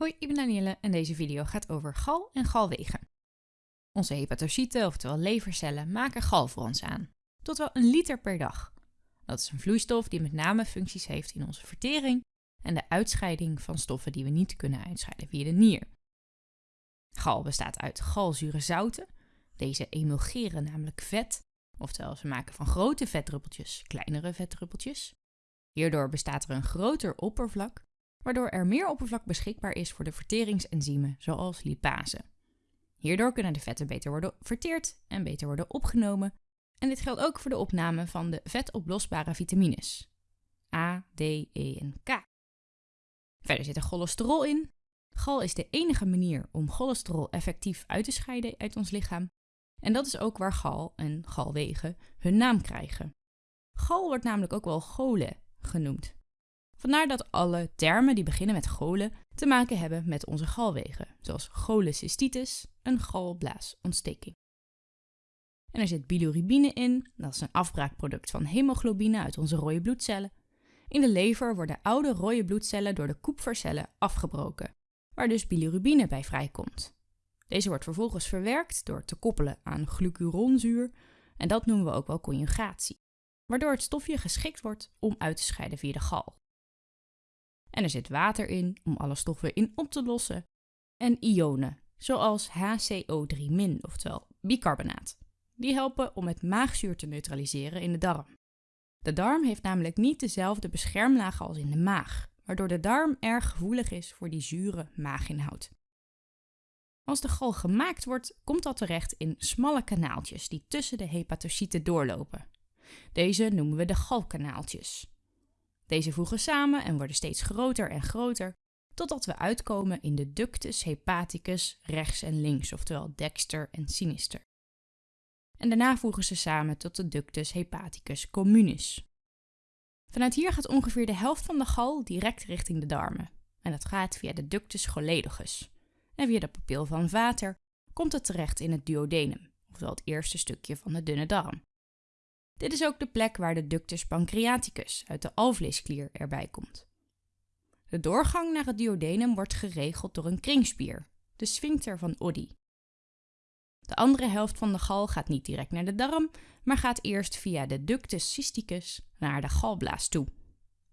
Hoi, ik ben Danielle en deze video gaat over gal en galwegen. Onze hepatocyten, oftewel levercellen, maken gal voor ons aan. Tot wel een liter per dag. Dat is een vloeistof die met name functies heeft in onze vertering en de uitscheiding van stoffen die we niet kunnen uitscheiden via de nier. Gal bestaat uit galzure zouten. Deze emulgeren namelijk vet, oftewel ze maken van grote vetdruppeltjes kleinere vetdruppeltjes. Hierdoor bestaat er een groter oppervlak waardoor er meer oppervlak beschikbaar is voor de verteringsenzymen, zoals lipase. Hierdoor kunnen de vetten beter worden verteerd en beter worden opgenomen. En dit geldt ook voor de opname van de vetoplosbare vitamines. A, D, E en K. Verder zit er cholesterol in. Gal is de enige manier om cholesterol effectief uit te scheiden uit ons lichaam. En dat is ook waar gal en galwegen hun naam krijgen. Gal wordt namelijk ook wel chole genoemd. Vandaar dat alle termen die beginnen met cholen te maken hebben met onze galwegen, zoals cholecystitis, een galblaasontsteking. En er zit bilirubine in, dat is een afbraakproduct van hemoglobine uit onze rode bloedcellen. In de lever worden oude rode bloedcellen door de Kupfercellen afgebroken, waar dus bilirubine bij vrijkomt. Deze wordt vervolgens verwerkt door te koppelen aan glucuronzuur en dat noemen we ook wel conjugatie, waardoor het stofje geschikt wordt om uit te scheiden via de gal. En er zit water in om alle stoffen in op te lossen. En ionen, zoals HCO3-, oftewel bicarbonaat. Die helpen om het maagzuur te neutraliseren in de darm. De darm heeft namelijk niet dezelfde beschermlagen als in de maag, waardoor de darm erg gevoelig is voor die zure maaginhoud. Als de gal gemaakt wordt, komt dat terecht in smalle kanaaltjes die tussen de hepatocyten doorlopen. Deze noemen we de galkanaaltjes. Deze voegen samen en worden steeds groter en groter, totdat we uitkomen in de ductus hepaticus rechts en links, oftewel dexter en sinister. En daarna voegen ze samen tot de ductus hepaticus communis. Vanuit hier gaat ongeveer de helft van de gal direct richting de darmen. En dat gaat via de ductus choledogus. En via de pupil van Vater komt het terecht in het duodenum, oftewel het eerste stukje van de dunne darm. Dit is ook de plek waar de ductus pancreaticus uit de alvleesklier erbij komt. De doorgang naar het duodenum wordt geregeld door een kringspier, de sphincter van Oddi. De andere helft van de gal gaat niet direct naar de darm, maar gaat eerst via de ductus cysticus naar de galblaas toe.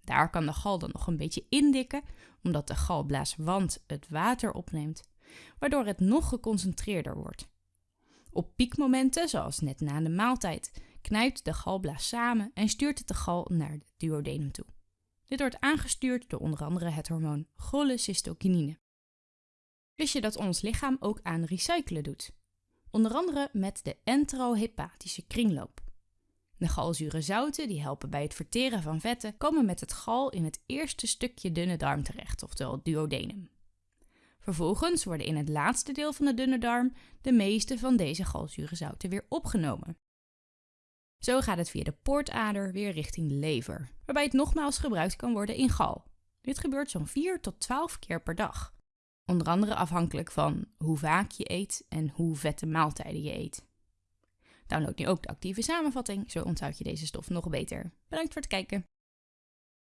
Daar kan de gal dan nog een beetje indikken, omdat de galblaaswand het water opneemt, waardoor het nog geconcentreerder wordt. Op piekmomenten, zoals net na de maaltijd, knijpt de galblaas samen en stuurt het de gal naar het duodenum toe. Dit wordt aangestuurd door onder andere het hormoon cholecystokinine. Wist je dat ons lichaam ook aan recyclen doet? Onder andere met de enterohepatische kringloop. De galzure zouten die helpen bij het verteren van vetten komen met het gal in het eerste stukje dunne darm terecht, oftewel duodenum. Vervolgens worden in het laatste deel van de dunne darm de meeste van deze galzure zouten weer opgenomen. Zo gaat het via de poortader weer richting de lever, waarbij het nogmaals gebruikt kan worden in gal. Dit gebeurt zo'n 4 tot 12 keer per dag. Onder andere afhankelijk van hoe vaak je eet en hoe vette maaltijden je eet. Download nu ook de actieve samenvatting, zo onthoud je deze stof nog beter. Bedankt voor het kijken.